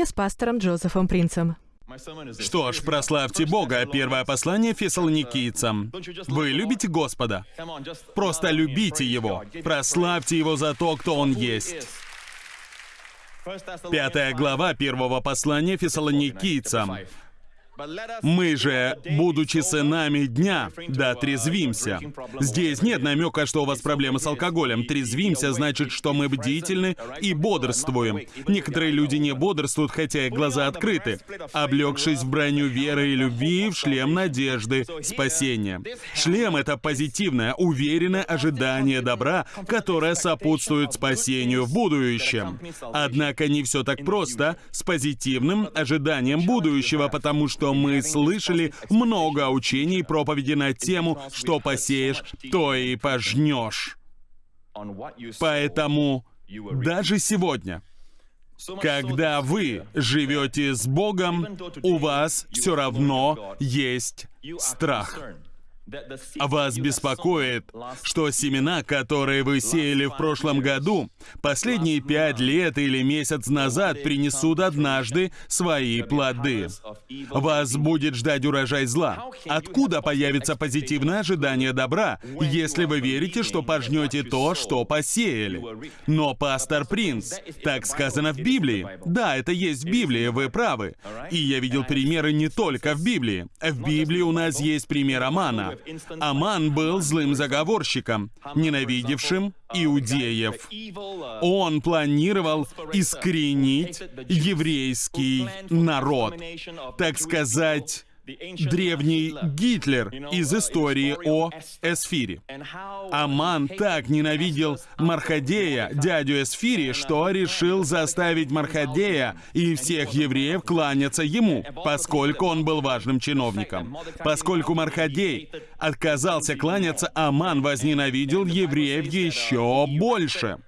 сегодня с пастором Джозефом Принцем. Что ж, прославьте Бога. Первое послание фессалоникийцам. Вы любите Господа? Просто любите Его. Прославьте Его за то, кто Он есть. Пятая глава первого послания фессалоникийцам. Мы же, будучи сынами дня, да трезвимся. Здесь нет намека, что у вас проблемы с алкоголем. Трезвимся значит, что мы бдительны и бодрствуем. Некоторые люди не бодрствуют, хотя их глаза открыты, облегшись в броню веры и любви, в шлем надежды, спасения. Шлем — это позитивное, уверенное ожидание добра, которое сопутствует спасению в будущем. Однако не все так просто с позитивным ожиданием будущего, потому что мы слышали много учений и проповеди на тему «что посеешь, то и пожнешь». Поэтому даже сегодня, когда вы живете с Богом, у вас все равно есть страх. Вас беспокоит, что семена, которые вы сеяли в прошлом году, последние пять лет или месяц назад принесут однажды свои плоды. Вас будет ждать урожай зла. Откуда появится позитивное ожидание добра, если вы верите, что пожнете то, что посеяли? Но, пастор Принц, так сказано в Библии. Да, это есть в Библии, вы правы. И я видел примеры не только в Библии. В Библии у нас есть пример Амана. Аман был злым заговорщиком, ненавидевшим иудеев. Он планировал искоренить еврейский народ, так сказать, древний Гитлер из истории о Эсфире. Аман так ненавидел Мархадея, дядю Эсфири, что решил заставить Мархадея и всех евреев кланяться ему, поскольку он был важным чиновником. Поскольку Мархадей отказался кланяться, Аман возненавидел евреев еще больше.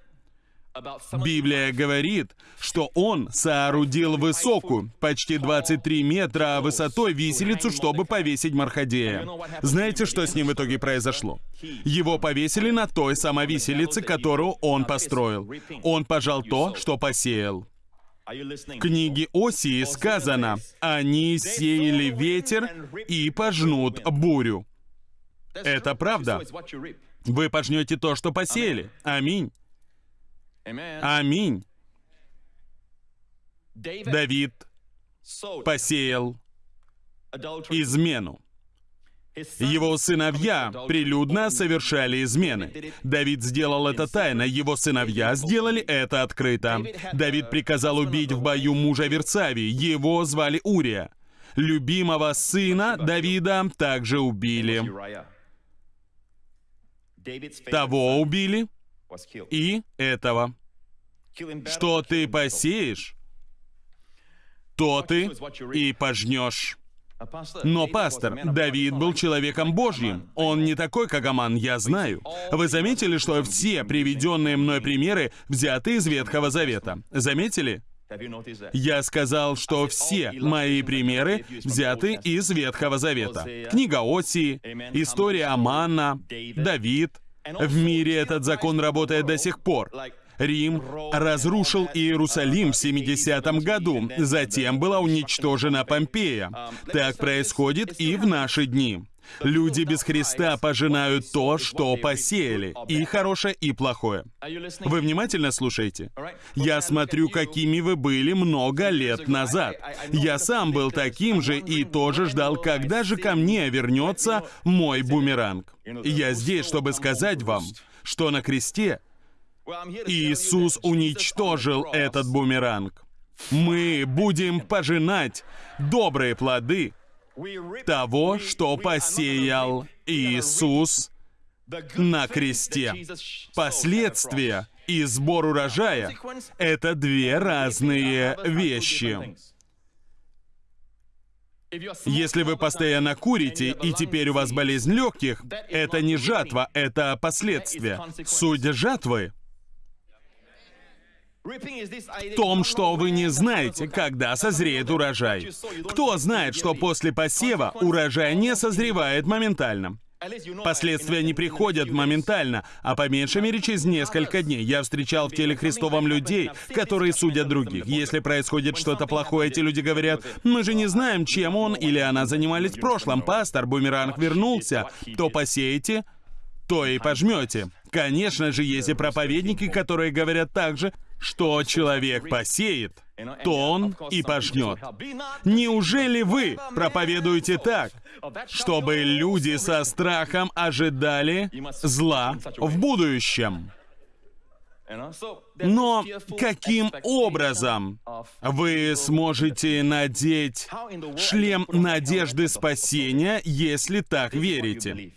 Библия говорит, что он соорудил высокую, почти 23 метра высотой виселицу, чтобы повесить Мархадея. Знаете, что с ним в итоге произошло? Его повесили на той самой виселице, которую он построил. Он пожал то, что посеял. В книге Осии сказано, «Они сеяли ветер и пожнут бурю». Это правда. Вы пожнете то, что посеяли. Аминь. Аминь. Давид посеял измену. Его сыновья прилюдно совершали измены. Давид сделал это тайно, его сыновья сделали это открыто. Давид приказал убить в бою мужа Версавии, его звали Урия. Любимого сына Давида также убили. Того убили, и этого. Что ты посеешь, то ты и пожнешь. Но, пастор, Давид был человеком Божьим. Он не такой, как Аман, я знаю. Вы заметили, что все приведенные мной примеры взяты из Ветхого Завета? Заметили? Я сказал, что все мои примеры взяты из Ветхого Завета. Книга Осии, история Амана, Давид, в мире этот закон работает до сих пор. Рим разрушил Иерусалим в 70 году, затем была уничтожена Помпея. Так происходит и в наши дни. Люди без Христа пожинают то, что посеяли, и хорошее, и плохое. Вы внимательно слушаете? Я смотрю, какими вы были много лет назад. Я сам был таким же и тоже ждал, когда же ко мне вернется мой бумеранг. Я здесь, чтобы сказать вам, что на кресте Иисус уничтожил этот бумеранг. Мы будем пожинать добрые плоды того, что посеял Иисус на кресте. Последствия и сбор урожая — это две разные вещи. Если вы постоянно курите, и теперь у вас болезнь легких, это не жатва, это последствия. Суть жатвы в том, что вы не знаете, когда созреет урожай. Кто знает, что после посева урожай не созревает моментально? Последствия не приходят моментально, а по меньшей мере через несколько дней. Я встречал в теле Христовом людей, которые судят других. Если происходит что-то плохое, эти люди говорят, мы же не знаем, чем он или она занимались в прошлом. Пастор, бумеранг вернулся. То посеете, то и пожмете. Конечно же, есть и проповедники, которые говорят также, что человек посеет, то он и пожнет. Неужели вы проповедуете так, чтобы люди со страхом ожидали зла в будущем? Но каким образом вы сможете надеть шлем надежды спасения, если так верите?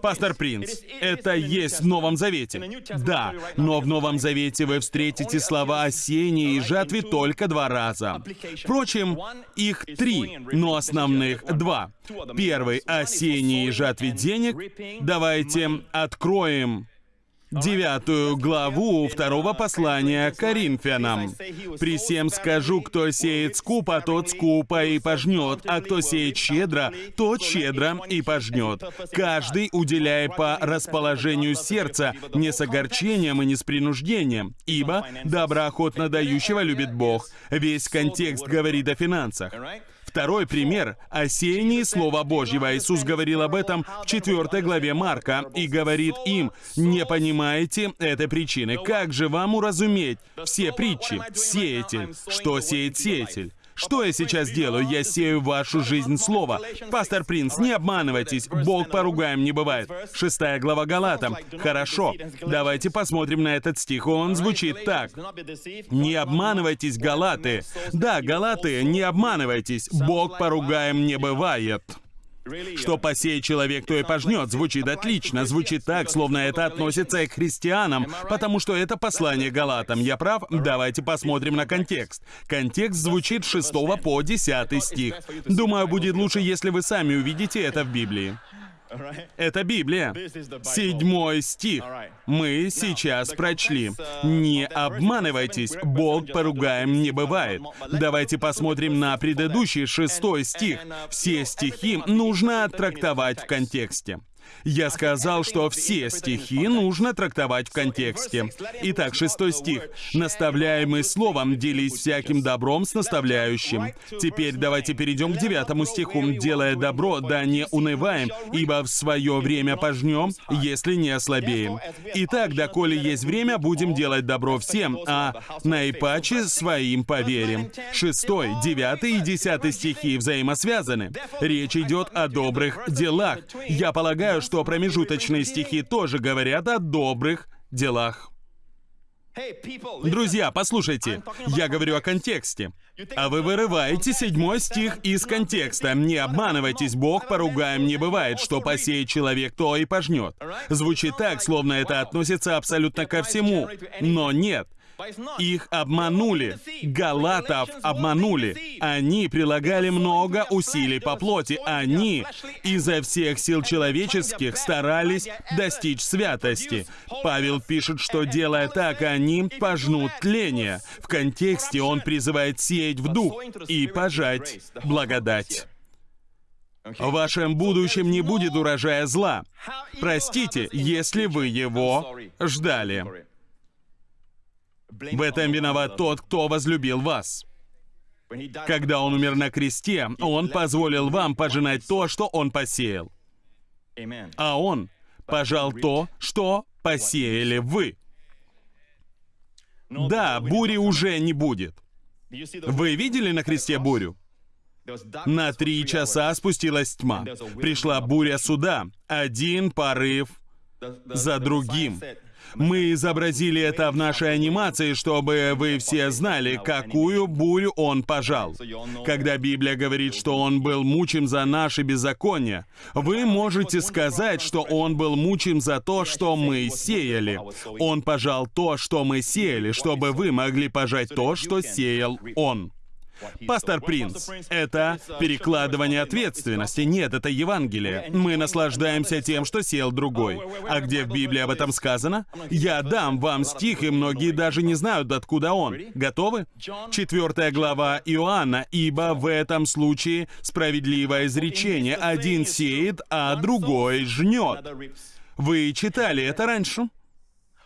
Пастор Принц, это есть в Новом Завете. Да, но в Новом Завете вы встретите слова о сеянии и жатве только два раза. Впрочем, их три, но основных два. Первый о сеянии и жатве денег. Давайте откроем девятую главу второго послания к Коринфянам. «При всем скажу, кто сеет скупо, тот скупо и пожнет, а кто сеет щедро, тот щедро и пожнет. Каждый уделяя по расположению сердца, не с огорчением и не с принуждением, ибо доброохотно дающего любит Бог». Весь контекст говорит о финансах. Второй пример — о сеянии Слова Божьего. Иисус говорил об этом в 4 главе Марка и говорит им, «Не понимаете этой причины. Как же вам уразуметь все притчи? Сеятель. Что сеет сеятель? Что я сейчас делаю? Я сею вашу жизнь слово. Пастор Принц, не обманывайтесь. Бог поругаем не бывает. Шестая глава Галатам. Хорошо. Давайте посмотрим на этот стих. Он звучит так. Не обманывайтесь, Галаты. Да, Галаты, не обманывайтесь. Бог поругаем не бывает. Что посеет человек, то и пожнет. Звучит отлично. Звучит так, словно это относится и к христианам, потому что это послание Галатам. Я прав? Давайте посмотрим на контекст. Контекст звучит с 6 по 10 стих. Думаю, будет лучше, если вы сами увидите это в Библии. Это Библия. Седьмой стих. Мы сейчас прочли. Не обманывайтесь, Бог поругаем не бывает. Давайте посмотрим на предыдущий шестой стих. Все стихи нужно трактовать в контексте. Я сказал, что все стихи нужно трактовать в контексте. Итак, шестой стих. «Наставляемый словом, делись всяким добром с наставляющим». Теперь давайте перейдем к девятому стиху. «Делая добро, да не унываем, ибо в свое время пожнем, если не ослабеем». Итак, доколе есть время, будем делать добро всем, а наипаче своим поверим. Шестой, девятый и десятый стихи взаимосвязаны. Речь идет о добрых делах. Я полагаю, Полагаю, что промежуточные стихи тоже говорят о добрых делах. Друзья, послушайте, я говорю о контексте. А вы вырываете седьмой стих из контекста. Не обманывайтесь, Бог поругаем не бывает, что посеет человек, то и пожнет. Звучит так, словно это относится абсолютно ко всему. Но нет. Их обманули. Галатов обманули. Они прилагали много усилий по плоти. Они изо всех сил человеческих старались достичь святости. Павел пишет, что делая так, они пожнут тление. В контексте он призывает сеять в дух и пожать благодать. В вашем будущем не будет урожая зла. Простите, если вы его ждали. В этом виноват тот, кто возлюбил вас. Когда Он умер на кресте, Он позволил вам пожинать то, что Он посеял. А Он пожал то, что посеяли вы. Да, бури уже не будет. Вы видели на кресте бурю? На три часа спустилась тьма. Пришла буря суда. Один порыв за другим. Мы изобразили это в нашей анимации, чтобы вы все знали, какую бурю он пожал. Когда Библия говорит, что он был мучим за наши беззакония, вы можете сказать, что он был мучим за то, что мы сеяли. Он пожал то, что мы сеяли, чтобы вы могли пожать то, что сеял он. Пастор Принц, это перекладывание ответственности. Нет, это Евангелие. Мы наслаждаемся тем, что сел другой. А где в Библии об этом сказано? Я дам вам стих, и многие даже не знают, откуда он. Готовы? Четвертая глава Иоанна. «Ибо в этом случае справедливое изречение. Один сеет, а другой жнет». Вы читали это раньше?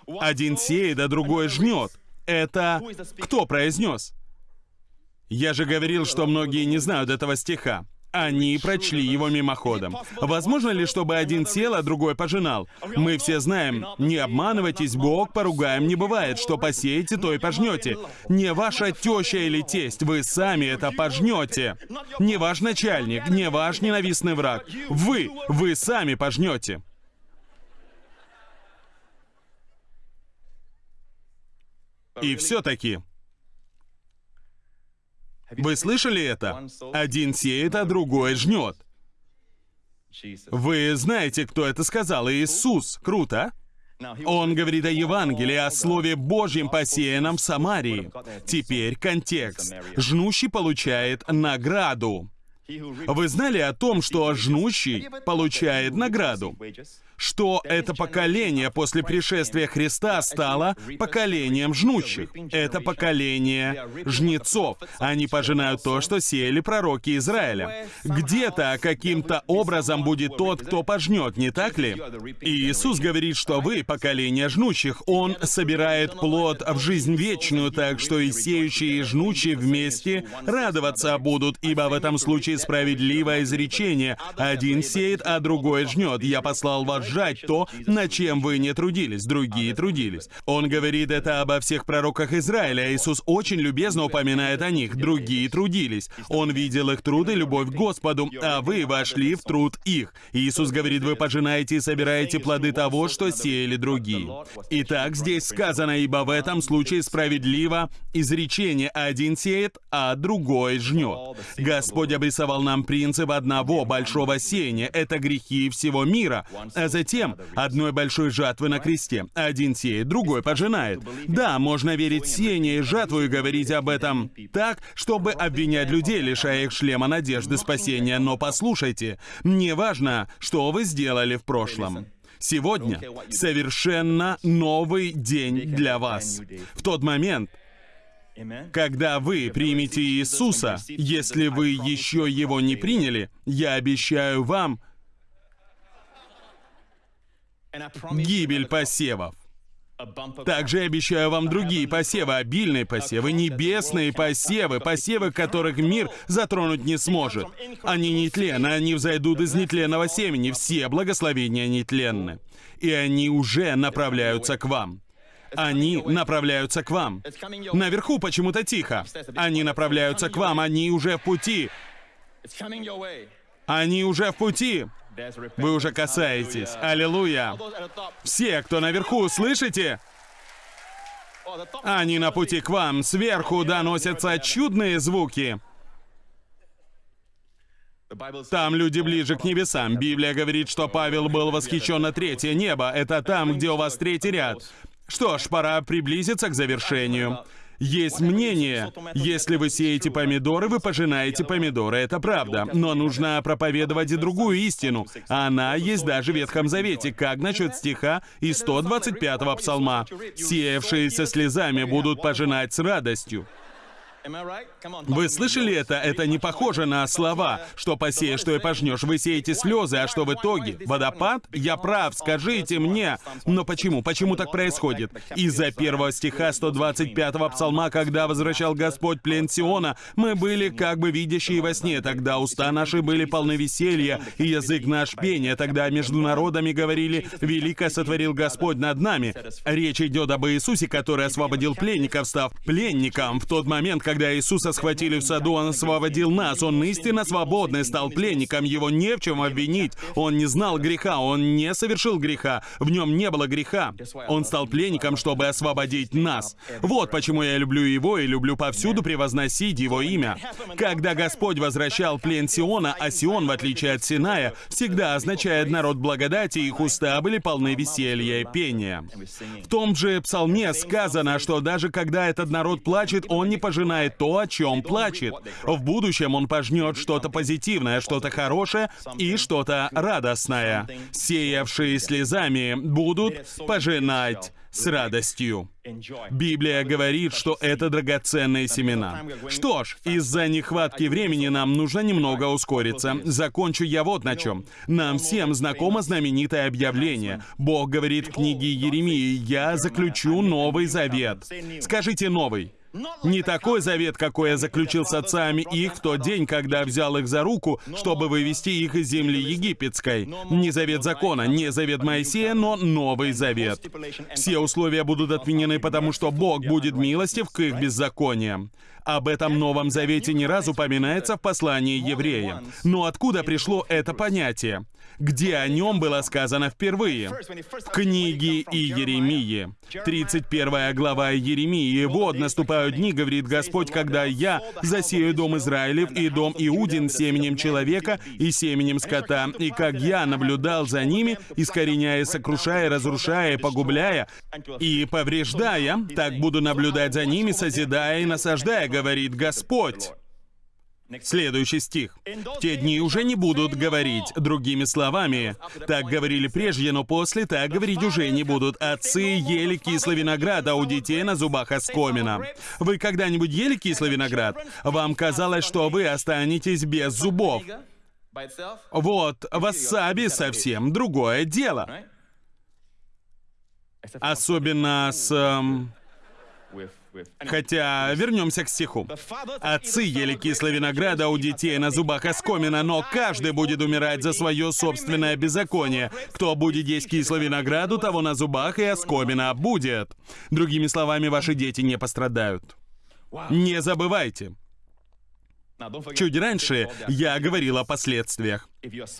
Один сеет, а другой жнет. Это кто произнес? Я же говорил, что многие не знают этого стиха. Они прочли его мимоходом. Возможно ли, чтобы один сел, а другой пожинал? Мы все знаем, не обманывайтесь, Бог поругаем не бывает. Что посеете, то и пожнете. Не ваша теща или тесть, вы сами это пожнете. Не ваш начальник, не ваш ненавистный враг. Вы, вы сами пожнете. И все-таки, вы слышали это? Один сеет, а другой жнет. Вы знаете, кто это сказал? Иисус. Круто, а? Он говорит о Евангелии, о Слове Божьем, посеянном в Самарии. Теперь контекст. Жнущий получает награду. Вы знали о том, что жнущий получает награду? Что это поколение после пришествия Христа стало поколением жнущих. Это поколение жнецов. Они пожинают то, что сеяли пророки Израиля. Где-то каким-то образом будет тот, кто пожнет, не так ли? И Иисус говорит, что вы поколение жнущих. Он собирает плод в жизнь вечную, так что и сеющие, и жнущие вместе радоваться будут, ибо в этом случае справедливое изречение. Один сеет, а другой жнет. Я послал вас сжать то, над чем вы не трудились, другие трудились. Он говорит это обо всех пророках Израиля. Иисус очень любезно упоминает о них. Другие трудились. Он видел их труд и любовь к Господу, а вы вошли в труд их. Иисус говорит, вы пожинаете и собираете плоды того, что сеяли другие. Итак, здесь сказано, ибо в этом случае справедливо изречение один сеет, а другой жнет. Господь обрисовал нам принцип одного большого сеяния. Это грехи всего мира. А затем одной большой жатвы на кресте. Один сеет, другой пожинает. Да, можно верить сеяние и жатву и говорить об этом так, чтобы обвинять людей, лишая их шлема надежды спасения. Но послушайте, мне важно, что вы сделали в прошлом. Сегодня совершенно новый день для вас. В тот момент, когда вы примете Иисуса, если вы еще Его не приняли, я обещаю вам, гибель посевов. Также я обещаю вам другие посевы, обильные посевы, небесные посевы, посевы, которых мир затронуть не сможет. Они нетленны, они взойдут из нетленного семени, все благословения нетленны. И они уже направляются к вам. Они направляются к вам. Наверху почему-то тихо. Они направляются к вам, они уже в пути. Они уже в пути. Вы уже касаетесь. Аллилуйя. Все, кто наверху, слышите? Они на пути к вам. Сверху доносятся чудные звуки. Там люди ближе к небесам. Библия говорит, что Павел был восхищен на третье небо. Это там, где у вас третий ряд. Что ж, пора приблизиться к завершению. Есть мнение, если вы сеете помидоры, вы пожинаете помидоры. Это правда. Но нужно проповедовать и другую истину. Она есть даже в Ветхом Завете. Как насчет стиха из 125-го псалма? «Сеявшиеся слезами будут пожинать с радостью». Вы слышали это? Это не похоже на слова, что посеешь, что и пожнешь. Вы сеете слезы, а что в итоге? Водопад? Я прав, скажите мне. Но почему? Почему так происходит? Из-за первого стиха 125-го псалма, когда возвращал Господь плен Сиона, мы были как бы видящие во сне. Тогда уста наши были полны веселья, и язык наш пения. Тогда между народами говорили, «Велико сотворил Господь над нами». Речь идет об Иисусе, который освободил пленников, став пленником в тот момент, когда Иисуса схватили в саду, Он освободил нас. Он истинно свободный, стал пленником. Его не в чем обвинить. Он не знал греха, он не совершил греха. В нем не было греха. Он стал пленником, чтобы освободить нас. Вот почему я люблю Его и люблю повсюду превозносить Его имя. Когда Господь возвращал плен Сиона, а Сион, в отличие от Синая, всегда означает народ благодати, их уста были полны веселья и пения. В том же псалме сказано, что даже когда этот народ плачет, он не пожинает пожинает то, о чем плачет. В будущем он пожнет что-то позитивное, что-то хорошее и что-то радостное. Сеявшие слезами будут пожинать с радостью. Библия говорит, что это драгоценные семена. Что ж, из-за нехватки времени нам нужно немного ускориться. Закончу я вот на чем. Нам всем знакомо знаменитое объявление. Бог говорит в книге Еремии, «Я заключу Новый Завет». Скажите «Новый». Не такой завет, какой я заключил с отцами их в тот день, когда взял их за руку, чтобы вывести их из земли египетской. Не завет закона, не завет Моисея, но новый завет. Все условия будут отменены, потому что Бог будет милостив к их беззакониям. Об этом Новом Завете не раз упоминается в послании евреям. Но откуда пришло это понятие? Где о нем было сказано впервые? В книге Иеремии. 31 глава Еремии. «Вот наступают дни, говорит Господь, когда я засею дом Израилев и дом Иудин семенем человека и семенем скота, и как я наблюдал за ними, искореняя, сокрушая, разрушая, погубляя и повреждая, так буду наблюдать за ними, созидая и насаждая, говорит Господь. Следующий стих. «В те дни уже не будут говорить другими словами. Так говорили прежде, но после так говорить уже не будут. Отцы ели кислый виноград, а у детей на зубах оскомина. Вы когда-нибудь ели кислый виноград? Вам казалось, что вы останетесь без зубов. Вот, васаби совсем другое дело. Особенно с... эм, Хотя, вернемся к стиху. Отцы ели кислый виноград, а у детей на зубах оскомина, но каждый будет умирать за свое собственное беззаконие. Кто будет есть кислый виноград, у того на зубах и оскомина будет. Другими словами, ваши дети не пострадают. Не забывайте, Чуть раньше я говорил о последствиях.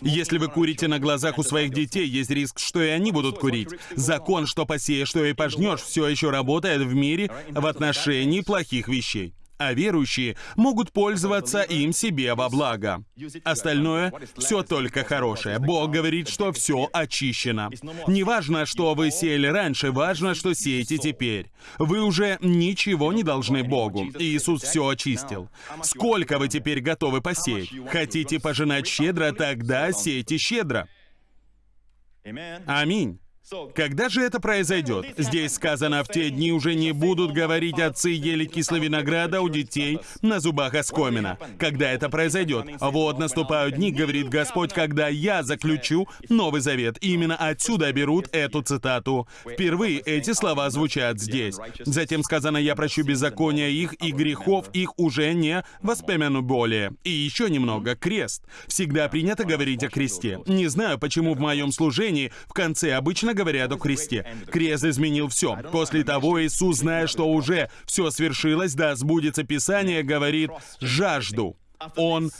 Если вы курите на глазах у своих детей, есть риск, что и они будут курить. Закон, что посеешь, что и пожнешь, все еще работает в мире в отношении плохих вещей а верующие могут пользоваться им себе во благо. Остальное — все только хорошее. Бог говорит, что все очищено. Не важно, что вы сеяли раньше, важно, что сеете теперь. Вы уже ничего не должны Богу. Иисус все очистил. Сколько вы теперь готовы посеять? Хотите пожинать щедро, тогда сейте щедро. Аминь. Когда же это произойдет? Здесь сказано, в те дни уже не будут говорить отцы ели кислый винограда у детей на зубах оскомина. Когда это произойдет? Вот наступают дни, говорит Господь, когда я заключу Новый Завет. Именно отсюда берут эту цитату. Впервые эти слова звучат здесь. Затем сказано, я прощу беззакония их, и грехов их уже не воспомяну более. И еще немного. Крест. Всегда принято говорить о кресте. Не знаю, почему в моем служении в конце обычно говорят о кресте. Крест изменил все. После того Иисус, зная, что уже все свершилось, да сбудется Писание, говорит «жажду». Он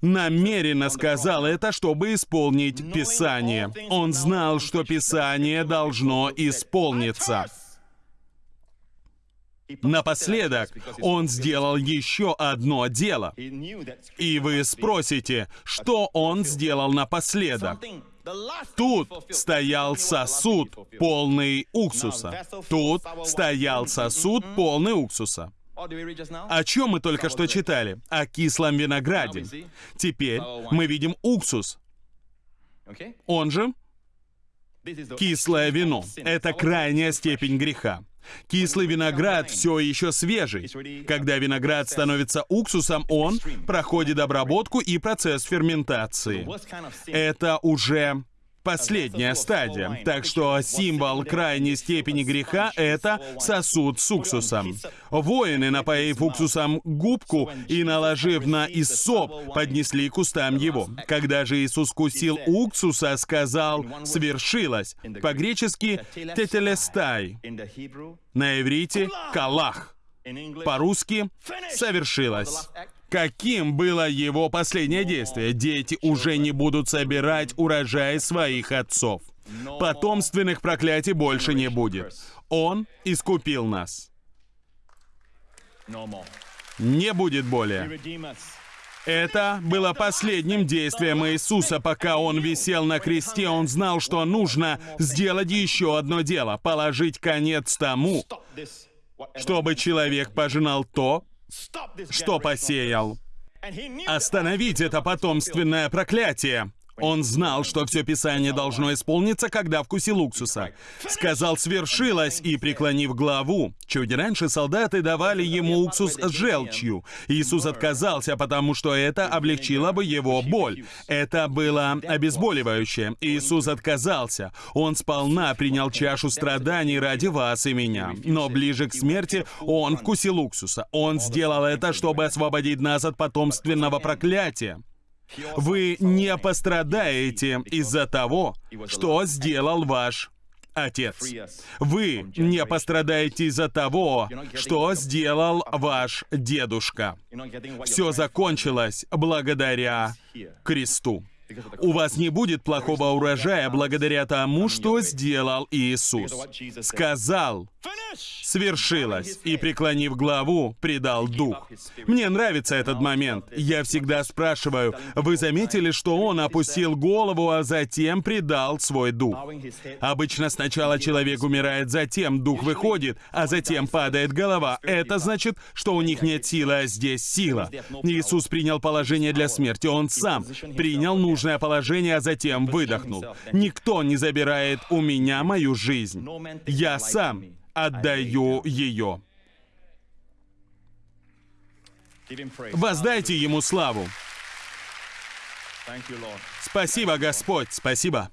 намеренно сказал это, чтобы исполнить Писание. Он знал, что Писание должно исполниться. Напоследок, он сделал еще одно дело. И вы спросите, что он сделал напоследок? Тут стоял сосуд, полный уксуса. Тут стоял сосуд, полный уксуса. О чем мы только что читали? О кислом винограде. Теперь мы видим уксус. Он же кислое вино. Это крайняя степень греха. Кислый виноград все еще свежий. Когда виноград становится уксусом, он проходит обработку и процесс ферментации. Это уже последняя стадия. Так что символ крайней степени греха — это сосуд с уксусом. Воины, напоив уксусом губку и наложив на иссоп, поднесли к устам его. Когда же Иисус кусил уксуса, сказал «свершилось». По-гречески «тетелестай». На иврите «калах». По-русски «совершилось». Каким было его последнее действие? Дети уже не будут собирать урожай своих отцов. Потомственных проклятий больше не будет. Он искупил нас. Не будет более. Это было последним действием Иисуса, пока Он висел на кресте. Он знал, что нужно сделать еще одно дело — положить конец тому, чтобы человек пожинал то, что посеял. Остановить это потомственное проклятие. Он знал, что все Писание должно исполниться, когда вкусил уксуса. Сказал «свершилось» и, преклонив главу, чуть раньше солдаты давали ему уксус с желчью. Иисус отказался, потому что это облегчило бы его боль. Это было обезболивающее. Иисус отказался. Он сполна принял чашу страданий ради вас и меня. Но ближе к смерти он вкусил уксуса. Он сделал это, чтобы освободить нас от потомственного проклятия. Вы не пострадаете из-за того, что сделал ваш Отец. Вы не пострадаете из-за того, что сделал ваш дедушка. Все закончилось благодаря кресту. У вас не будет плохого урожая благодаря тому, что сделал Иисус. Сказал, свершилось, и, преклонив главу, предал дух. Мне нравится этот момент. Я всегда спрашиваю, вы заметили, что он опустил голову, а затем предал свой дух? Обычно сначала человек умирает, затем дух выходит, а затем падает голова. Это значит, что у них нет силы, а здесь сила. Иисус принял положение для смерти. Он сам принял нужное положение, а затем выдохнул. «Никто не забирает у меня мою жизнь. Я сам отдаю ее». Воздайте Ему славу. Спасибо, Господь, спасибо.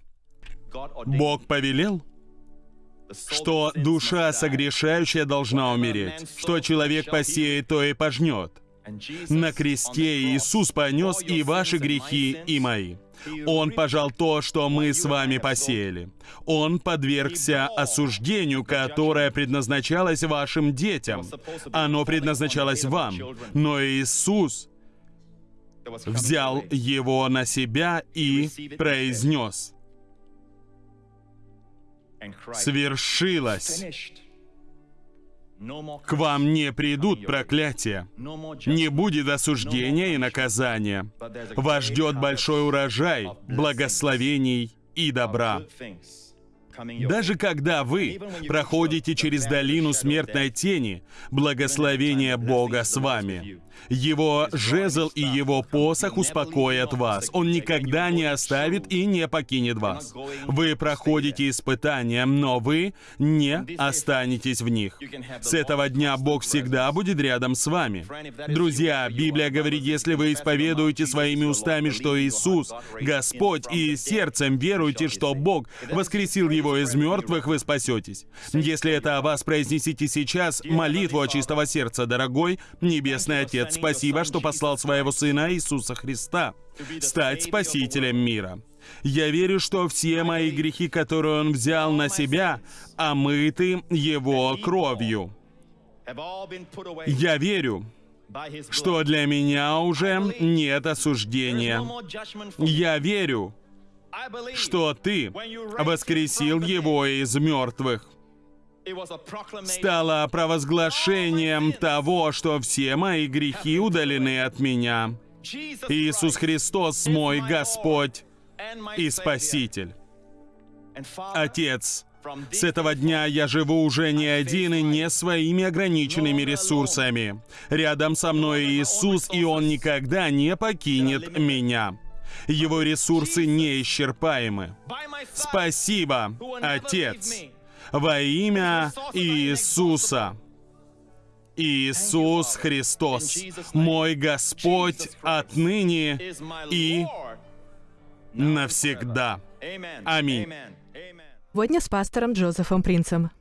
Бог повелел, что душа согрешающая должна умереть, что человек посеет, то и пожнет. На кресте Иисус понес и ваши грехи, и мои. Он пожал то, что мы с вами посеяли. Он подвергся осуждению, которое предназначалось вашим детям. Оно предназначалось вам. Но Иисус взял его на себя и произнес. Свершилось. К вам не придут проклятия, не будет осуждения и наказания. Вас ждет большой урожай, благословений и добра. Даже когда вы проходите через долину смертной тени, благословение Бога с вами. Его жезл и его посох успокоят вас. Он никогда не оставит и не покинет вас. Вы проходите испытания, но вы не останетесь в них. С этого дня Бог всегда будет рядом с вами. Друзья, Библия говорит, если вы исповедуете своими устами, что Иисус — Господь, и сердцем веруете, что Бог воскресил Его из мертвых, вы спасетесь. Если это о вас произнесите сейчас, молитву от чистого сердца, дорогой Небесный Отец, спасибо, что послал своего Сына Иисуса Христа стать Спасителем мира. Я верю, что все мои грехи, которые Он взял на себя, омыты Его кровью. Я верю, что для меня уже нет осуждения. Я верю, что Ты воскресил Его из мертвых стало провозглашением того, что все мои грехи удалены от меня. Иисус Христос мой Господь и Спаситель. Отец, с этого дня я живу уже не один и не своими ограниченными ресурсами. Рядом со мной Иисус, и Он никогда не покинет меня. Его ресурсы неисчерпаемы. Спасибо, Отец во имя Иисуса. Иисус Христос, мой Господь отныне и навсегда. Аминь. Сегодня с пастором Джозефом Принцем.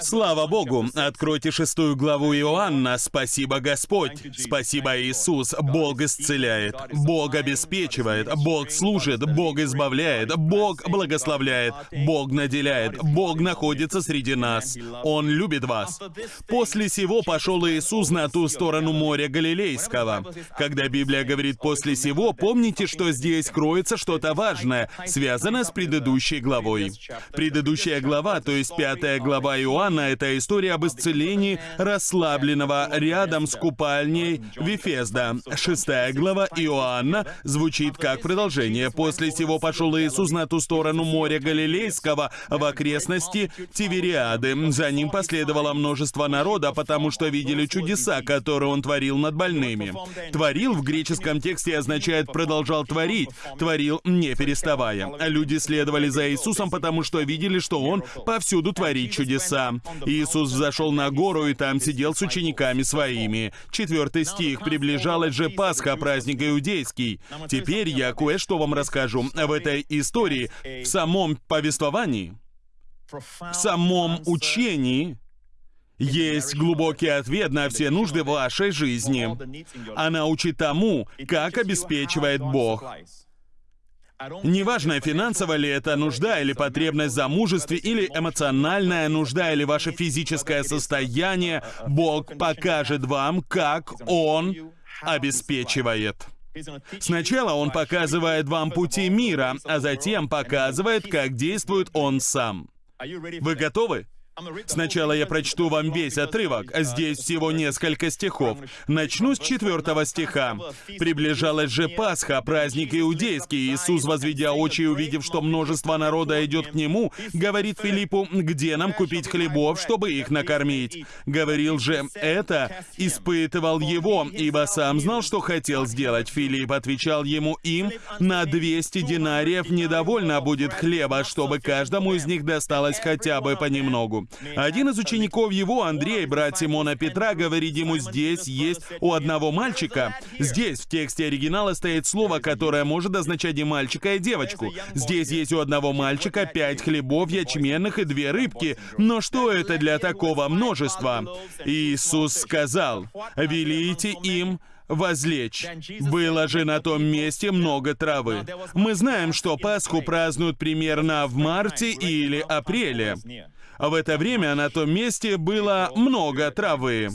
Слава Богу! Откройте шестую главу Иоанна. Спасибо, Господь! Спасибо, Иисус! Бог исцеляет, Бог обеспечивает, Бог служит, Бог избавляет, Бог благословляет, Бог наделяет, Бог находится среди нас. Он любит вас. После сего пошел Иисус на ту сторону моря Галилейского. Когда Библия говорит «после сего», помните, что здесь кроется что-то важное, связанное с предыдущей главой. Предыдущая глава, то есть пятая глава глава Иоанна — это история об исцелении расслабленного рядом с купальней Вифезда. Шестая глава Иоанна звучит как продолжение. «После сего пошел Иисус на ту сторону моря Галилейского, в окрестности Тивериады. За ним последовало множество народа, потому что видели чудеса, которые он творил над больными». «Творил» в греческом тексте означает «продолжал творить», «творил не переставая». Люди следовали за Иисусом, потому что видели, что Он повсюду творит чудеса. Иисус зашел на гору и там сидел с учениками своими. Четвертый стих. «Приближалась же Пасха, праздник иудейский». Теперь я кое-что вам расскажу. В этой истории, в самом повествовании, в самом учении, есть глубокий ответ на все нужды вашей жизни. Она учит тому, как обеспечивает Бог. Неважно, финансовая ли это нужда, или потребность в замужестве, или эмоциональная нужда, или ваше физическое состояние, Бог покажет вам, как Он обеспечивает. Сначала Он показывает вам пути мира, а затем показывает, как действует Он сам. Вы готовы? Сначала я прочту вам весь отрывок, а здесь всего несколько стихов. Начну с четвертого стиха. «Приближалась же Пасха, праздник иудейский. Иисус, возведя очи и увидев, что множество народа идет к Нему, говорит Филиппу, где нам купить хлебов, чтобы их накормить? Говорил же это, испытывал его, ибо сам знал, что хотел сделать. Филипп отвечал ему им, на 200 динариев недовольно будет хлеба, чтобы каждому из них досталось хотя бы понемногу. Один из учеников его, Андрей, брат Симона Петра, говорит ему, здесь есть у одного мальчика. Здесь в тексте оригинала стоит слово, которое может означать и мальчика, и девочку. Здесь есть у одного мальчика пять хлебов ячменных и две рыбки. Но что это для такого множества? Иисус сказал, «Велите им возлечь. Было же на том месте много травы. Мы знаем, что Пасху празднуют примерно в марте или апреле. В это время на том месте было много травы.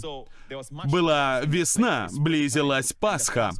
Была весна, близилась Пасха.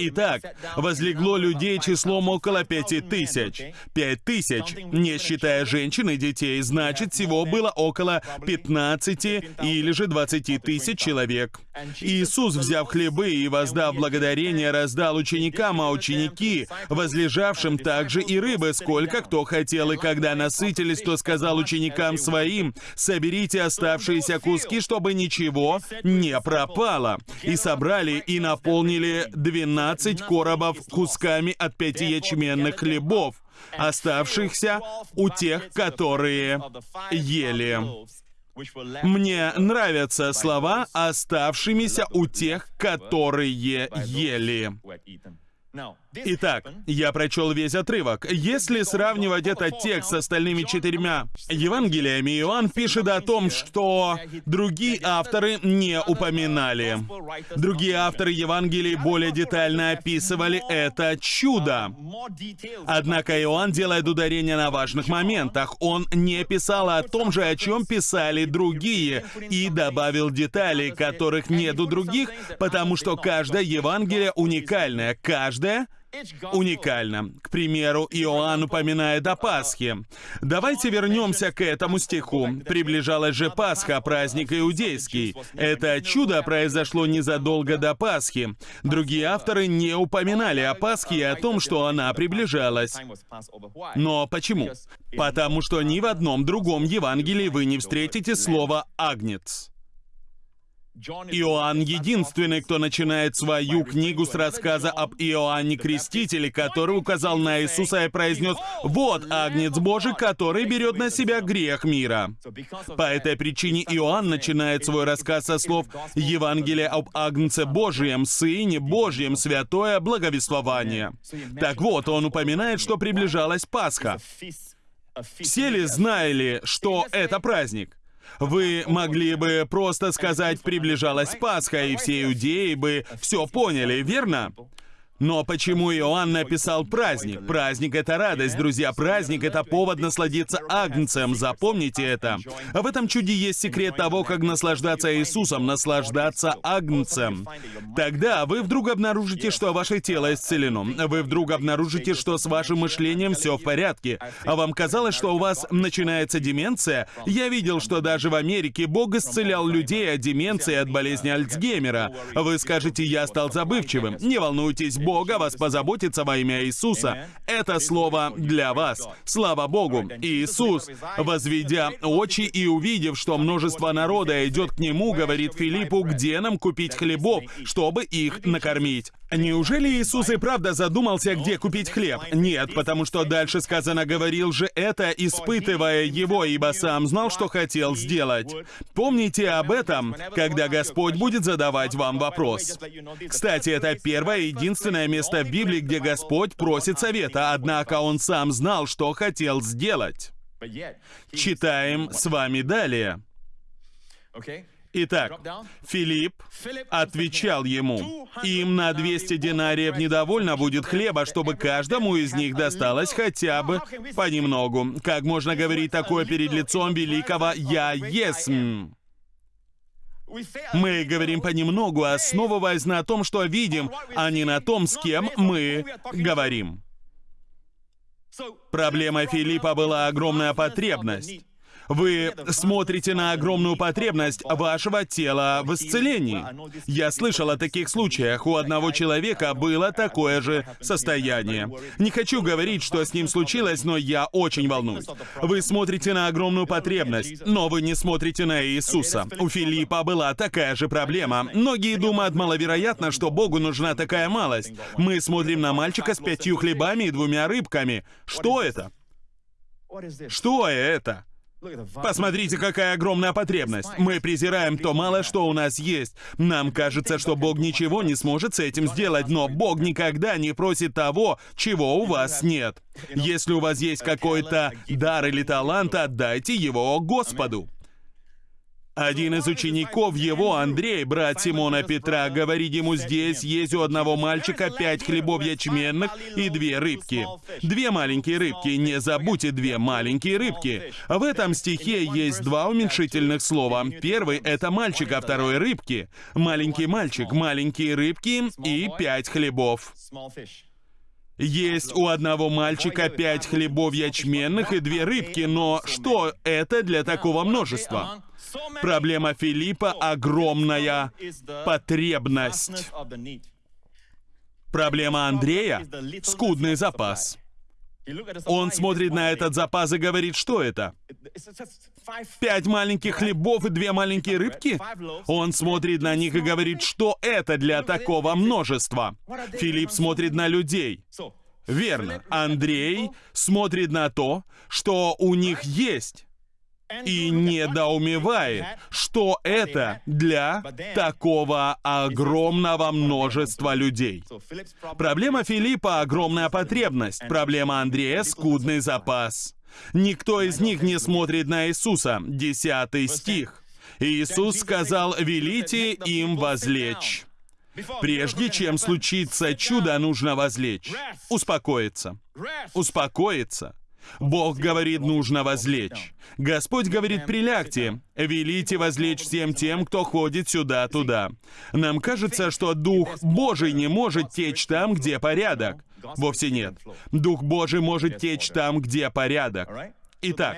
Итак, возлегло людей числом около пяти тысяч. Пять тысяч, не считая женщин и детей, значит, всего было около 15 или же 20 тысяч человек. Иисус, взяв хлебы и воздав благодарение, раздал ученикам, а ученики, возлежавшим также и рыбы, сколько кто хотел, и когда насытились, то сказал ученикам своим, «Соберите оставшиеся куски, чтобы ничего не пропало». И собрали и наполнили 12 коробов кусками от пяти ячменных хлебов, оставшихся у тех, которые ели. Мне нравятся слова, оставшимися у тех, которые ели. Итак, я прочел весь отрывок. Если сравнивать этот текст с остальными четырьмя Евангелиями, Иоанн пишет о том, что другие авторы не упоминали. Другие авторы Евангелий более детально описывали это чудо. Однако Иоанн делает ударение на важных моментах. Он не писал о том же, о чем писали другие, и добавил деталей, которых нет у других, потому что каждое Евангелие уникальное. Каждое уникально. К примеру, Иоанн упоминает о Пасхе. Давайте вернемся к этому стиху. «Приближалась же Пасха, праздник иудейский». Это чудо произошло незадолго до Пасхи. Другие авторы не упоминали о Пасхе и о том, что она приближалась. Но почему? Потому что ни в одном другом Евангелии вы не встретите слово «агнец». Иоанн единственный, кто начинает свою книгу с рассказа об Иоанне Крестителе, который указал на Иисуса и произнес «Вот Агнец Божий, который берет на себя грех мира». По этой причине Иоанн начинает свой рассказ со слов «Евангелие об Агнце Божьем, Сыне Божьем, святое благовествование». Так вот, он упоминает, что приближалась Пасха. Все ли знали, что это праздник? Вы могли бы просто сказать «приближалась Пасха», и все иудеи бы все поняли, верно? Но почему Иоанн написал праздник? Праздник — это радость, друзья. Праздник — это повод насладиться Агнцем. Запомните это. В этом чуде есть секрет того, как наслаждаться Иисусом, наслаждаться Агнцем. Тогда вы вдруг обнаружите, что ваше тело исцелено. Вы вдруг обнаружите, что с вашим мышлением все в порядке. А вам казалось, что у вас начинается деменция? Я видел, что даже в Америке Бог исцелял людей от деменции, от болезни Альцгеймера. Вы скажете, я стал забывчивым. Не волнуйтесь, Бога вас позаботится во имя Иисуса. Это слово для вас. Слава Богу. Иисус, возведя очи и увидев, что множество народа идет к Нему, говорит Филиппу, где нам купить хлебов, чтобы их накормить. Неужели Иисус и правда задумался, где купить хлеб? Нет, потому что дальше сказано, говорил же это, испытывая его, ибо сам знал, что хотел сделать. Помните об этом, когда Господь будет задавать вам вопрос. Кстати, это первое и единственное место в Библии, где Господь просит совета, однако Он сам знал, что хотел сделать. Читаем с вами далее. Итак, Филипп отвечал ему, «Им на 200 динариев недовольно будет хлеба, чтобы каждому из них досталось хотя бы понемногу. Как можно говорить такое перед лицом великого «Я есмь»?» Мы говорим понемногу, основываясь на том, что видим, а не на том, с кем мы говорим. Проблема Филиппа была огромная потребность. Вы смотрите на огромную потребность вашего тела в исцелении. Я слышал о таких случаях. У одного человека было такое же состояние. Не хочу говорить, что с ним случилось, но я очень волнуюсь. Вы смотрите на огромную потребность, но вы не смотрите на Иисуса. У Филиппа была такая же проблема. Многие думают маловероятно, что Богу нужна такая малость. Мы смотрим на мальчика с пятью хлебами и двумя рыбками. Что это? Что это? Посмотрите, какая огромная потребность. Мы презираем то мало, что у нас есть. Нам кажется, что Бог ничего не сможет с этим сделать, но Бог никогда не просит того, чего у вас нет. Если у вас есть какой-то дар или талант, отдайте его Господу. Один из учеников его, Андрей, брат Симона Петра, говорит ему, здесь есть у одного мальчика пять хлебов ячменных и две рыбки. Две маленькие рыбки, не забудьте, две маленькие рыбки. В этом стихе есть два уменьшительных слова. Первый — это мальчик, а второй — рыбки. Маленький мальчик, маленькие рыбки и пять хлебов. Есть у одного мальчика пять хлебов ячменных и две рыбки, но что это для такого множества? Проблема Филиппа — огромная потребность. Проблема Андрея — скудный запас. Он смотрит на этот запас и говорит, что это? Пять маленьких хлебов и две маленькие рыбки? Он смотрит на них и говорит, что это для такого множества? Филипп смотрит на людей. Верно. Андрей смотрит на то, что у них есть и недоумевает, что это для такого огромного множества людей. Проблема Филиппа — огромная потребность, проблема Андрея — скудный запас. Никто из них не смотрит на Иисуса. Десятый стих. Иисус сказал, «Велите им возлечь». Прежде чем случится чудо, нужно возлечь. Успокоиться. Успокоиться. Бог говорит, нужно возлечь. Господь говорит, прилягте, велите возлечь всем тем, кто ходит сюда-туда. Нам кажется, что Дух Божий не может течь там, где порядок. Вовсе нет. Дух Божий может течь там, где порядок. Итак,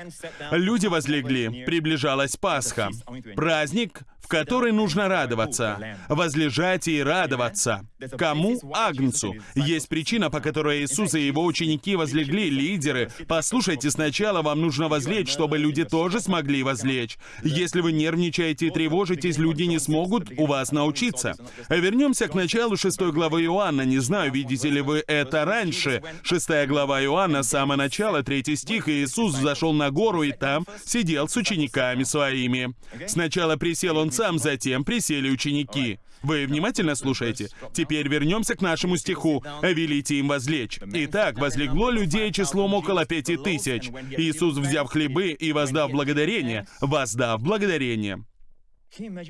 люди возлегли, приближалась Пасха, праздник, в который нужно радоваться, возлежать и радоваться. Кому? Агнцу. Есть причина, по которой Иисус и его ученики возлегли, лидеры. Послушайте, сначала вам нужно возлечь, чтобы люди тоже смогли возлечь. Если вы нервничаете и тревожитесь, люди не смогут у вас научиться. Вернемся к началу шестой главы Иоанна. Не знаю, видите ли вы это раньше. Шестая глава Иоанна, самое начало, третий стих, и Иисус зашел на гору и там сидел с учениками своими. Сначала присел он сам, затем присели ученики. Вы внимательно слушаете? Теперь вернемся к нашему стиху. «Велите им возлечь». Итак, возлегло людей числом около пяти тысяч. Иисус, взяв хлебы и воздав благодарение, воздав благодарение.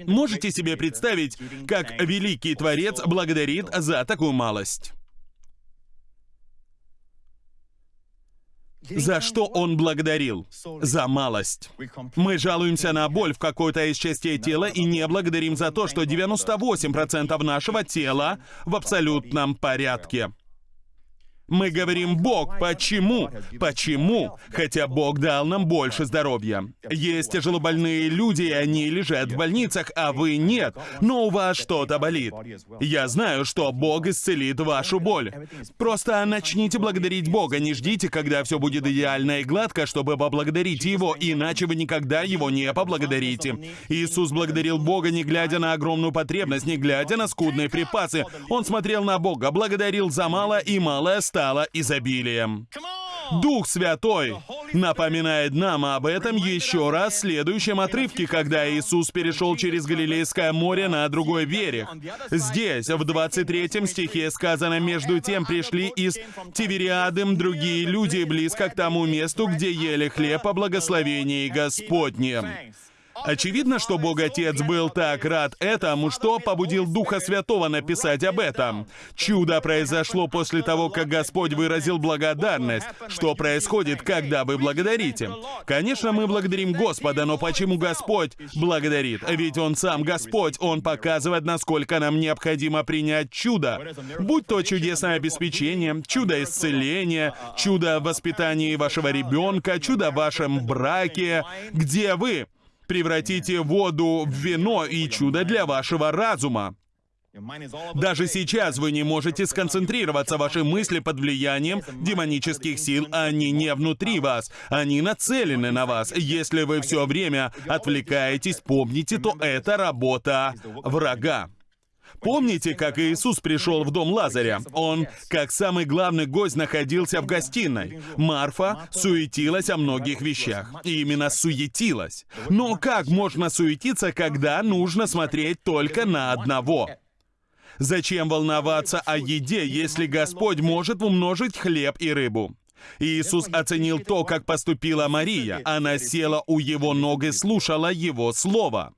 Можете себе представить, как великий Творец благодарит за такую малость? За что он благодарил? За малость. Мы жалуемся на боль в какой-то из частей тела и не благодарим за то, что 98% нашего тела в абсолютном порядке. Мы говорим «Бог». Почему? Почему? Хотя Бог дал нам больше здоровья. Есть тяжелобольные люди, и они лежат в больницах, а вы нет. Но у вас что-то болит. Я знаю, что Бог исцелит вашу боль. Просто начните благодарить Бога. Не ждите, когда все будет идеально и гладко, чтобы поблагодарить Его, иначе вы никогда Его не поблагодарите. Иисус благодарил Бога, не глядя на огромную потребность, не глядя на скудные припасы. Он смотрел на Бога, благодарил за мало, и малое стало стало изобилием. Дух Святой напоминает нам об этом еще раз в следующем отрывке, когда Иисус перешел через Галилейское море на другой берег. Здесь, в 23 стихе сказано, «Между тем пришли из Тивериадым другие люди близко к тому месту, где ели хлеб о благословении Господнем». Очевидно, что Бог Отец был так рад этому, что побудил Духа Святого написать об этом. Чудо произошло после того, как Господь выразил благодарность. Что происходит, когда вы благодарите? Конечно, мы благодарим Господа, но почему Господь благодарит? Ведь Он сам Господь, Он показывает, насколько нам необходимо принять чудо. Будь то чудесное обеспечение, чудо исцеления, чудо в воспитании вашего ребенка, чудо в вашем браке. Где вы? Превратите воду в вино и чудо для вашего разума. Даже сейчас вы не можете сконцентрироваться. Ваши мысли под влиянием демонических сил, они не внутри вас. Они нацелены на вас. Если вы все время отвлекаетесь, помните, то это работа врага. Помните, как Иисус пришел в дом Лазаря? Он, как самый главный гость, находился в гостиной. Марфа суетилась о многих вещах. И именно суетилась. Но как можно суетиться, когда нужно смотреть только на одного? Зачем волноваться о еде, если Господь может умножить хлеб и рыбу? Иисус оценил то, как поступила Мария. Она села у его ног и слушала его слово.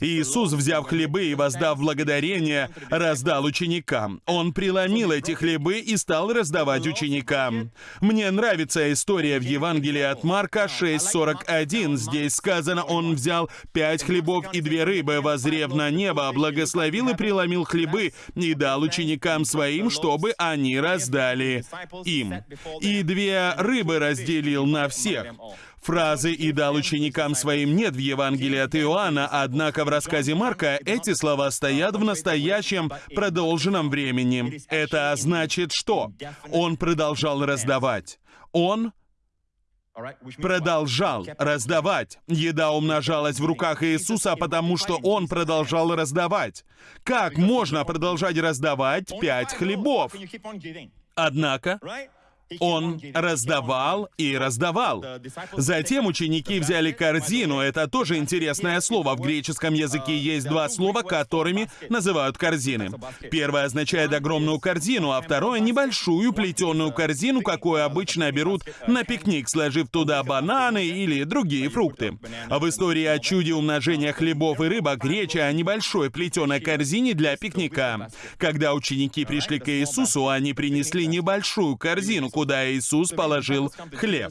Иисус, взяв хлебы и воздав благодарение, раздал ученикам. Он преломил эти хлебы и стал раздавать ученикам. Мне нравится история в Евангелии от Марка 6.41. Здесь сказано, он взял пять хлебов и две рыбы, возрев на небо, благословил и преломил хлебы и дал ученикам своим, чтобы они раздали им. И две рыбы разделил на всех. Фразы «и дал ученикам своим» нет в Евангелии от Иоанна, однако в рассказе Марка эти слова стоят в настоящем продолженном времени. Это значит что? Он продолжал раздавать. Он продолжал раздавать. Еда умножалась в руках Иисуса, потому что Он продолжал раздавать. Как можно продолжать раздавать пять хлебов? Однако, он раздавал и раздавал. Затем ученики взяли корзину. Это тоже интересное слово. В греческом языке есть два слова, которыми называют корзины. Первое означает огромную корзину, а второе — небольшую плетеную корзину, какую обычно берут на пикник, сложив туда бананы или другие фрукты. В истории о чуде умножения хлебов и рыбок речь о небольшой плетеной корзине для пикника. Когда ученики пришли к Иисусу, они принесли небольшую корзину, куда Иисус положил хлеб.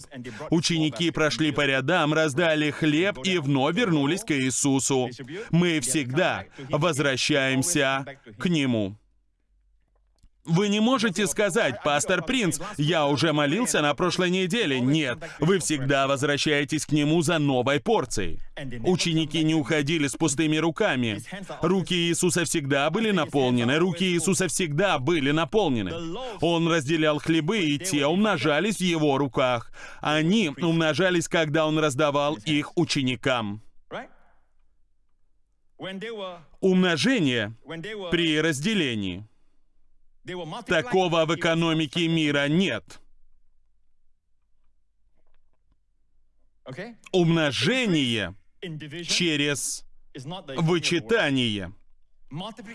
Ученики прошли по рядам, раздали хлеб и вновь вернулись к Иисусу. Мы всегда возвращаемся к Нему. Вы не можете сказать, пастор Принц, я уже молился на прошлой неделе. Нет, вы всегда возвращаетесь к нему за новой порцией. Ученики не уходили с пустыми руками. Руки Иисуса всегда были наполнены, руки Иисуса всегда были наполнены. Он разделял хлебы, и те умножались в его руках. Они умножались, когда он раздавал их ученикам. Умножение при разделении. Такого в экономике мира нет. Умножение через вычитание.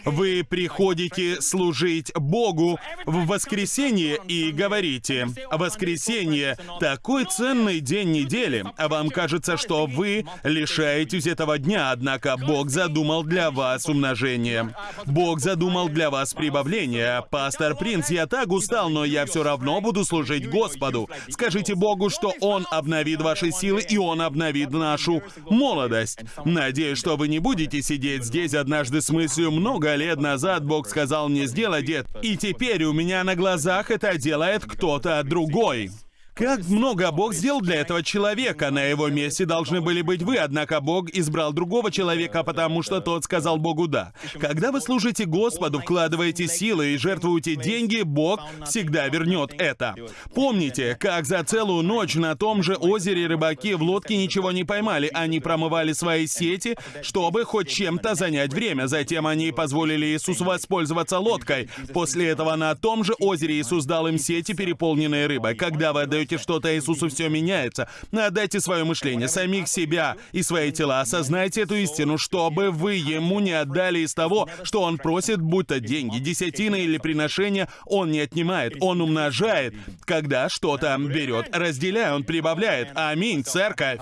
Вы приходите служить Богу в воскресенье и говорите, «Воскресенье — такой ценный день недели, а вам кажется, что вы лишаетесь этого дня, однако Бог задумал для вас умножение. Бог задумал для вас прибавление. Пастор Принц, я так устал, но я все равно буду служить Господу. Скажите Богу, что Он обновит ваши силы, и Он обновит нашу молодость. Надеюсь, что вы не будете сидеть здесь однажды с мыслью, много лет назад Бог сказал мне сделать это, и теперь у меня на глазах это делает кто-то другой. Как много Бог сделал для этого человека. На его месте должны были быть вы, однако Бог избрал другого человека, потому что тот сказал Богу «да». Когда вы служите Господу, вкладываете силы и жертвуете деньги, Бог всегда вернет это. Помните, как за целую ночь на том же озере рыбаки в лодке ничего не поймали. Они промывали свои сети, чтобы хоть чем-то занять время. Затем они позволили Иисусу воспользоваться лодкой. После этого на том же озере Иисус дал им сети, переполненные рыбой. Когда вы отдаете отдаете что-то Иисусу, все меняется. Отдайте свое мышление, самих себя и свои тела. Осознайте эту истину, чтобы вы Ему не отдали из того, что Он просит, будь то деньги, десятины или приношения, Он не отнимает, Он умножает. Когда что-то берет, разделяя, Он прибавляет. Аминь, церковь.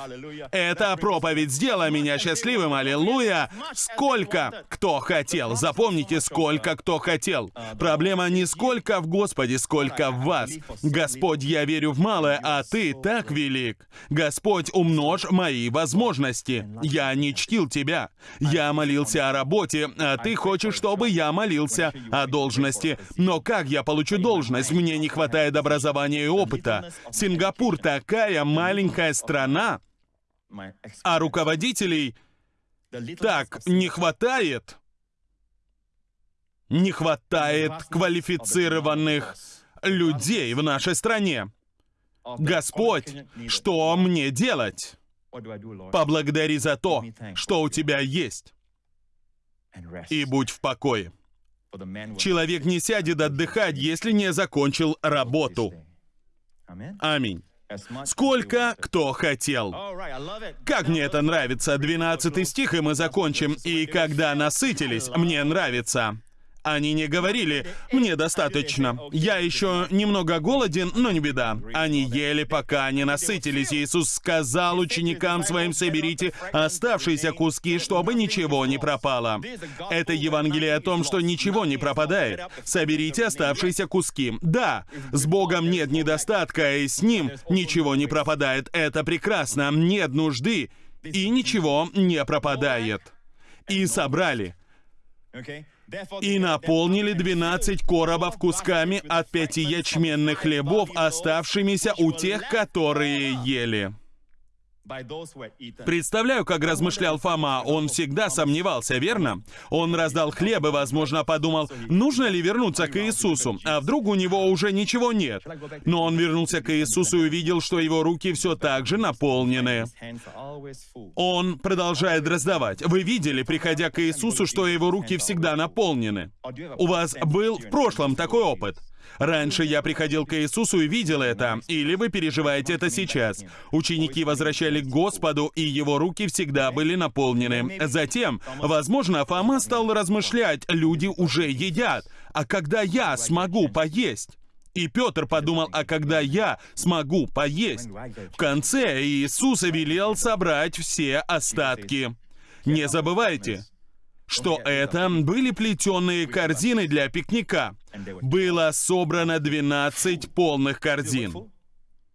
Эта проповедь сделала меня счастливым, аллилуйя. Сколько кто хотел. Запомните, сколько кто хотел. Проблема не сколько в Господе, сколько в вас. Господь, я верю в мало, а ты так велик. Господь, умножь мои возможности. Я не чтил тебя. Я молился о работе, а ты хочешь, чтобы я молился о должности. Но как я получу должность? Мне не хватает образования и опыта. Сингапур такая маленькая страна, а руководителей так не хватает. Не хватает квалифицированных людей в нашей стране. Господь, что мне делать? Поблагодари за то, что у тебя есть, и будь в покое. Человек не сядет отдыхать, если не закончил работу. Аминь. Сколько кто хотел. Как мне это нравится. 12 стих, и мы закончим. И когда насытились, мне нравится. Они не говорили «мне достаточно». Я еще немного голоден, но не беда. Они ели, пока не насытились. Иисус сказал ученикам своим «соберите оставшиеся куски, чтобы ничего не пропало». Это Евангелие о том, что ничего не пропадает. Соберите оставшиеся куски. Да, с Богом нет недостатка, и с Ним ничего не пропадает. Это прекрасно. Нет нужды, и ничего не пропадает. И собрали и наполнили двенадцать коробов кусками от пяти ячменных хлебов, оставшимися у тех, которые ели. Представляю, как размышлял Фома. Он всегда сомневался, верно? Он раздал хлеб и, возможно, подумал, нужно ли вернуться к Иисусу, а вдруг у него уже ничего нет. Но он вернулся к Иисусу и увидел, что его руки все так же наполнены. Он продолжает раздавать. Вы видели, приходя к Иисусу, что его руки всегда наполнены? У вас был в прошлом такой опыт? Раньше я приходил к Иисусу и видел это, или вы переживаете это сейчас. Ученики возвращали к Господу, и его руки всегда были наполнены. Затем, возможно, Фома стал размышлять, люди уже едят, а когда я смогу поесть? И Петр подумал, а когда я смогу поесть? В конце Иисус велел собрать все остатки. Не забывайте, что это были плетеные корзины для пикника. Было собрано 12 полных корзин.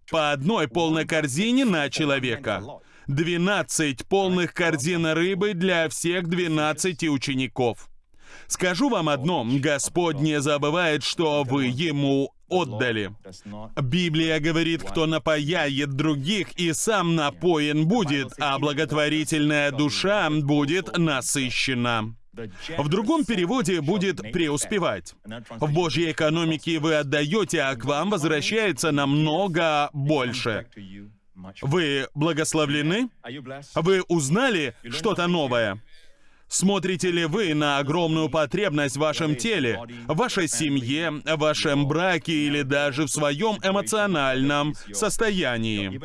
По одной полной корзине на человека. 12 полных корзин рыбы для всех 12 учеников. Скажу вам одно, Господь не забывает, что вы Ему отдали. Библия говорит, кто напояет других и сам напоен будет, а благотворительная душа будет насыщена. В другом переводе будет «преуспевать». В Божьей экономике вы отдаете, а к вам возвращается намного больше. Вы благословлены? Вы узнали что-то новое? Смотрите ли вы на огромную потребность в вашем теле, вашей семье, вашем браке или даже в своем эмоциональном состоянии?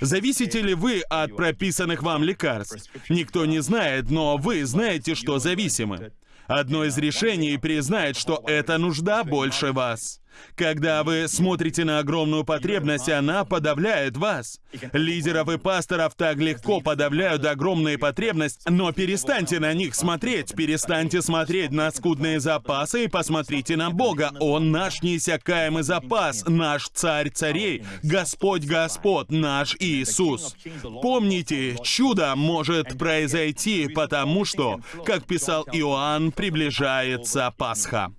Зависите ли вы от прописанных вам лекарств? Никто не знает, но вы знаете, что зависимы. Одно из решений признать, что эта нужда больше вас. Когда вы смотрите на огромную потребность, она подавляет вас. Лидеров и пасторов так легко подавляют огромные потребности, но перестаньте на них смотреть, перестаньте смотреть на скудные запасы и посмотрите на Бога. Он наш неиссякаемый запас, наш царь царей, Господь Господ, наш Иисус. Помните, чудо может произойти, потому что, как писал Иоанн, приближается Пасха.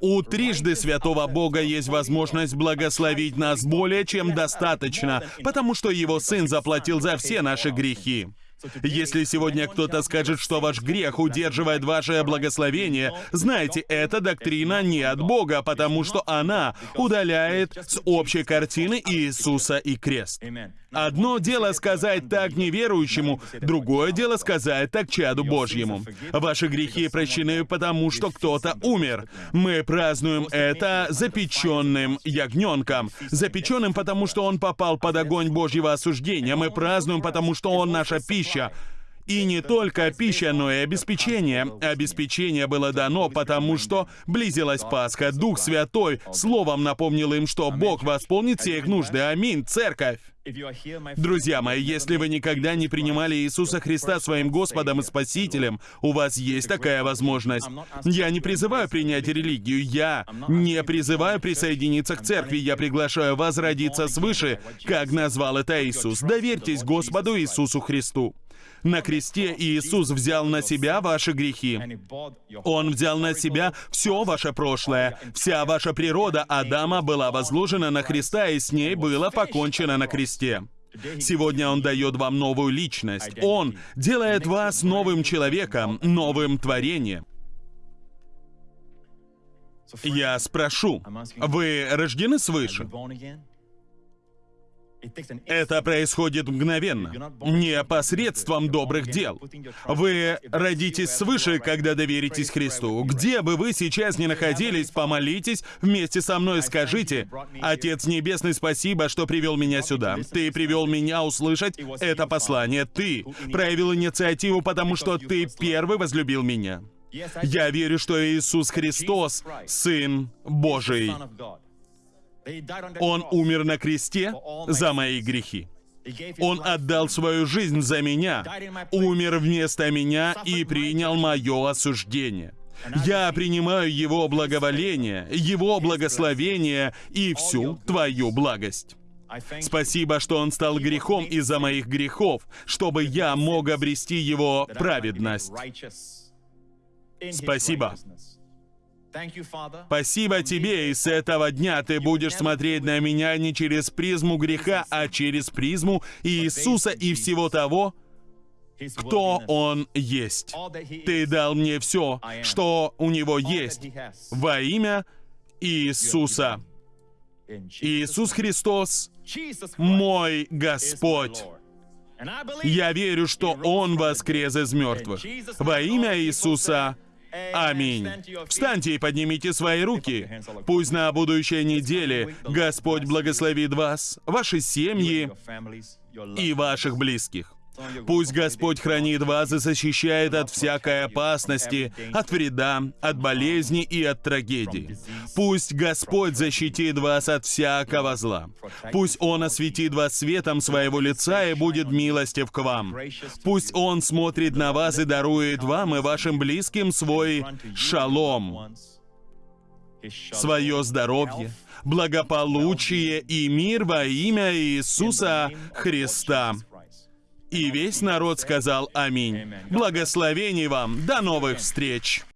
У трижды святого Бога есть возможность благословить нас более чем достаточно, потому что Его Сын заплатил за все наши грехи. Если сегодня кто-то скажет, что ваш грех удерживает ваше благословение, знайте, эта доктрина не от Бога, потому что она удаляет с общей картины Иисуса и крест. Одно дело сказать так неверующему, другое дело сказать так чаду Божьему. Ваши грехи прощены, потому что кто-то умер. Мы празднуем это запеченным ягненком. Запеченным, потому что он попал под огонь Божьего осуждения. Мы празднуем, потому что он наша пища. И не только пища, но и обеспечение. Обеспечение было дано, потому что близилась Пасха. Дух Святой словом напомнил им, что Бог восполнит все их нужды. Аминь, церковь. Друзья мои, если вы никогда не принимали Иисуса Христа своим Господом и Спасителем, у вас есть такая возможность. Я не призываю принять религию, я не призываю присоединиться к церкви, я приглашаю вас родиться свыше, как назвал это Иисус. Доверьтесь Господу Иисусу Христу. На кресте Иисус взял на себя ваши грехи. Он взял на себя все ваше прошлое. Вся ваша природа Адама была возложена на Христа, и с ней было покончено на кресте. Сегодня Он дает вам новую личность. Он делает вас новым человеком, новым творением. Я спрошу, вы рождены свыше? Это происходит мгновенно, не посредством добрых дел. Вы родитесь свыше, когда доверитесь Христу. Где бы вы сейчас ни находились, помолитесь вместе со мной, скажите, «Отец Небесный, спасибо, что привел меня сюда. Ты привел меня услышать это послание. Ты проявил инициативу, потому что ты первый возлюбил меня. Я верю, что Иисус Христос — Сын Божий. Он умер на кресте за мои грехи. Он отдал свою жизнь за меня, умер вместо меня и принял мое осуждение. Я принимаю Его благоволение, Его благословение и всю Твою благость. Спасибо, что Он стал грехом из-за моих грехов, чтобы я мог обрести Его праведность. Спасибо. Спасибо тебе, и с этого дня ты будешь смотреть на меня не через призму греха, а через призму Иисуса и всего того, кто Он есть. Ты дал мне все, что у Него есть, во имя Иисуса. Иисус Христос — мой Господь. Я верю, что Он воскрес из мертвых. Во имя Иисуса — Аминь. Встаньте и поднимите свои руки. Пусть на будущей неделе Господь благословит вас, ваши семьи и ваших близких. Пусть Господь хранит вас и защищает от всякой опасности, от вреда, от болезни и от трагедий. Пусть Господь защитит вас от всякого зла. Пусть Он осветит вас светом своего лица и будет милостив к вам. Пусть Он смотрит на вас и дарует вам и вашим близким свой шалом, свое здоровье, благополучие и мир во имя Иисуса Христа. И весь народ сказал «Аминь». Благословений вам. До новых встреч.